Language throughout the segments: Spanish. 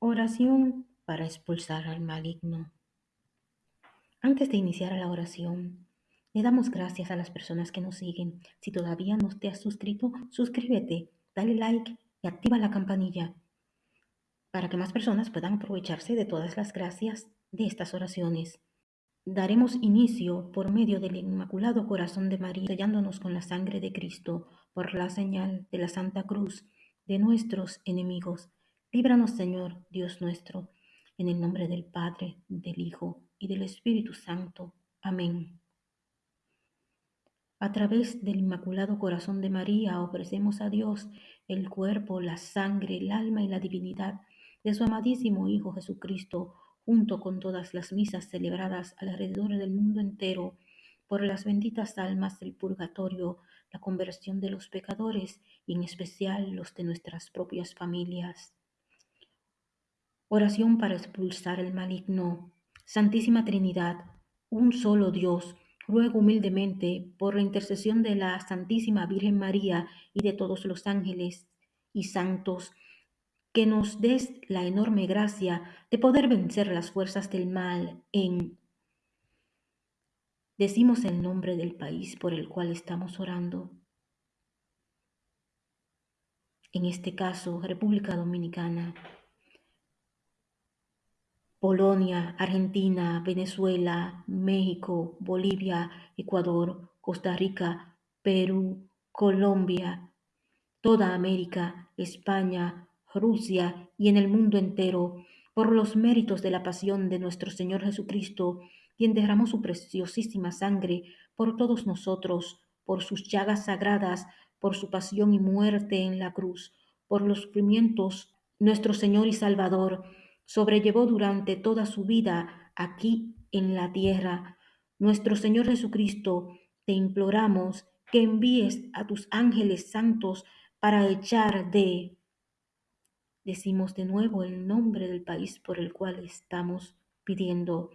Oración para expulsar al maligno. Antes de iniciar la oración, le damos gracias a las personas que nos siguen. Si todavía no te has suscrito, suscríbete, dale like y activa la campanilla para que más personas puedan aprovecharse de todas las gracias de estas oraciones. Daremos inicio por medio del Inmaculado Corazón de María, sellándonos con la sangre de Cristo por la señal de la Santa Cruz de nuestros enemigos. Líbranos, Señor, Dios nuestro, en el nombre del Padre, del Hijo y del Espíritu Santo. Amén. A través del Inmaculado Corazón de María ofrecemos a Dios el cuerpo, la sangre, el alma y la divinidad de su amadísimo Hijo Jesucristo, junto con todas las misas celebradas alrededor del mundo entero, por las benditas almas del purgatorio, la conversión de los pecadores y en especial los de nuestras propias familias. Oración para expulsar el maligno. Santísima Trinidad, un solo Dios, ruego humildemente por la intercesión de la Santísima Virgen María y de todos los ángeles y santos, que nos des la enorme gracia de poder vencer las fuerzas del mal en... Decimos el nombre del país por el cual estamos orando. En este caso, República Dominicana, Polonia, Argentina, Venezuela, México, Bolivia, Ecuador, Costa Rica, Perú, Colombia, toda América, España, Rusia y en el mundo entero, por los méritos de la pasión de nuestro Señor Jesucristo, quien derramó su preciosísima sangre por todos nosotros, por sus llagas sagradas, por su pasión y muerte en la cruz, por los sufrimientos, nuestro Señor y Salvador sobrellevó durante toda su vida aquí en la tierra. Nuestro Señor Jesucristo, te imploramos que envíes a tus ángeles santos para echar de Decimos de nuevo el nombre del país por el cual estamos pidiendo.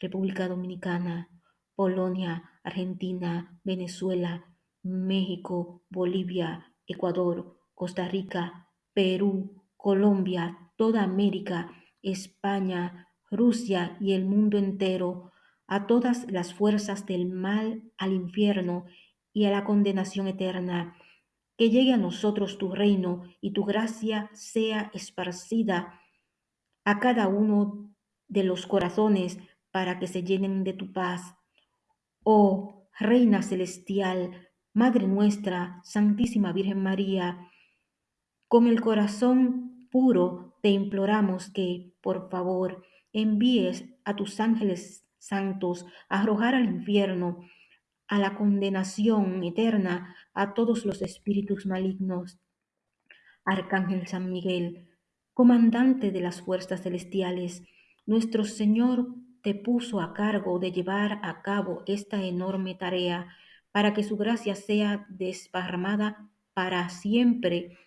República Dominicana, Polonia, Argentina, Venezuela, México, Bolivia, Ecuador, Costa Rica, Perú, Colombia, toda América, España, Rusia y el mundo entero, a todas las fuerzas del mal, al infierno y a la condenación eterna que llegue a nosotros tu reino y tu gracia sea esparcida a cada uno de los corazones para que se llenen de tu paz. Oh Reina Celestial, Madre nuestra, Santísima Virgen María, con el corazón puro te imploramos que, por favor, envíes a tus ángeles santos a arrojar al infierno a la condenación eterna a todos los espíritus malignos. Arcángel San Miguel, comandante de las fuerzas celestiales, nuestro Señor te puso a cargo de llevar a cabo esta enorme tarea para que su gracia sea desparramada para siempre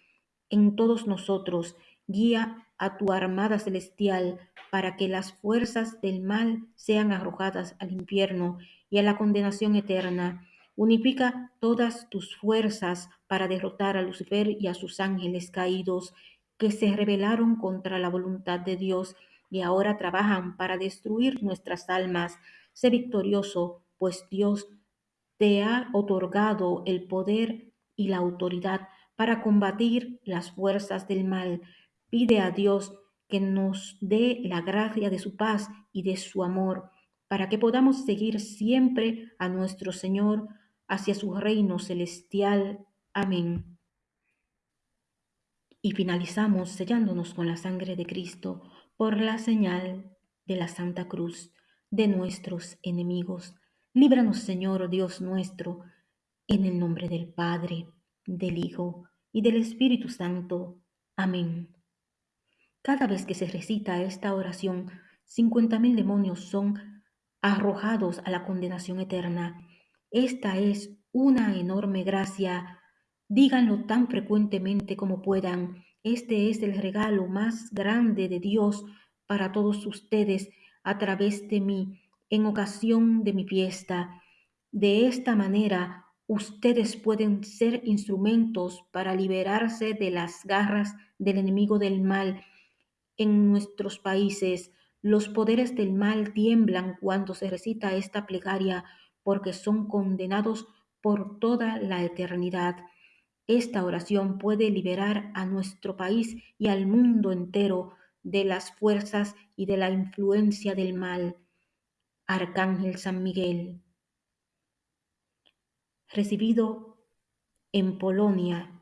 en todos nosotros. Guía a tu armada celestial para que las fuerzas del mal sean arrojadas al infierno y a la condenación eterna. Unifica todas tus fuerzas para derrotar a Lucifer y a sus ángeles caídos que se rebelaron contra la voluntad de Dios y ahora trabajan para destruir nuestras almas. Sé victorioso, pues Dios te ha otorgado el poder y la autoridad para combatir las fuerzas del mal. Pide a Dios que nos dé la gracia de su paz y de su amor para que podamos seguir siempre a nuestro Señor hacia su reino celestial. Amén. Y finalizamos sellándonos con la sangre de Cristo por la señal de la Santa Cruz de nuestros enemigos. Líbranos, Señor Dios nuestro, en el nombre del Padre, del Hijo y del Espíritu Santo. Amén. Cada vez que se recita esta oración, cincuenta mil demonios son arrojados a la condenación eterna. Esta es una enorme gracia. Díganlo tan frecuentemente como puedan. Este es el regalo más grande de Dios para todos ustedes a través de mí en ocasión de mi fiesta. De esta manera, ustedes pueden ser instrumentos para liberarse de las garras del enemigo del mal en nuestros países. Los poderes del mal tiemblan cuando se recita esta plegaria porque son condenados por toda la eternidad. Esta oración puede liberar a nuestro país y al mundo entero de las fuerzas y de la influencia del mal. Arcángel San Miguel. Recibido en Polonia